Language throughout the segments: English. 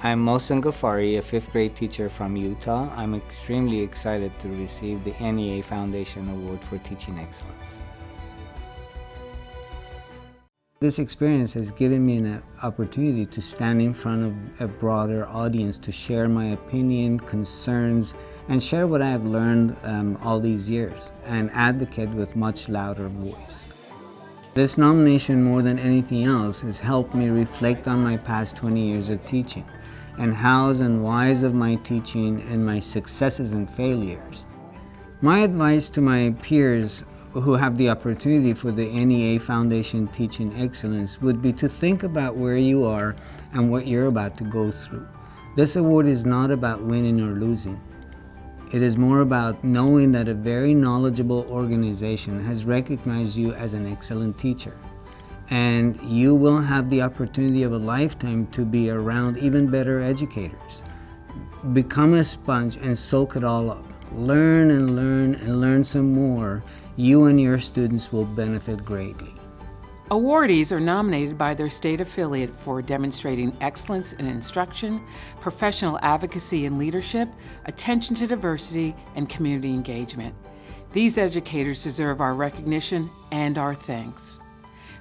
I'm Mohsen Ghaffari, a fifth grade teacher from Utah. I'm extremely excited to receive the NEA Foundation Award for Teaching Excellence. This experience has given me an opportunity to stand in front of a broader audience to share my opinion, concerns, and share what I have learned um, all these years and advocate with much louder voice. This nomination, more than anything else, has helped me reflect on my past 20 years of teaching and hows and whys of my teaching and my successes and failures. My advice to my peers who have the opportunity for the NEA Foundation Teaching Excellence would be to think about where you are and what you're about to go through. This award is not about winning or losing. It is more about knowing that a very knowledgeable organization has recognized you as an excellent teacher. And you will have the opportunity of a lifetime to be around even better educators. Become a sponge and soak it all up. Learn and learn and learn some more you and your students will benefit greatly. Awardees are nominated by their state affiliate for demonstrating excellence in instruction, professional advocacy and leadership, attention to diversity, and community engagement. These educators deserve our recognition and our thanks.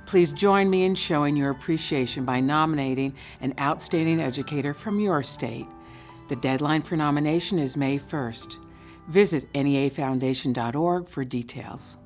Please join me in showing your appreciation by nominating an outstanding educator from your state. The deadline for nomination is May 1st. Visit neafoundation.org for details.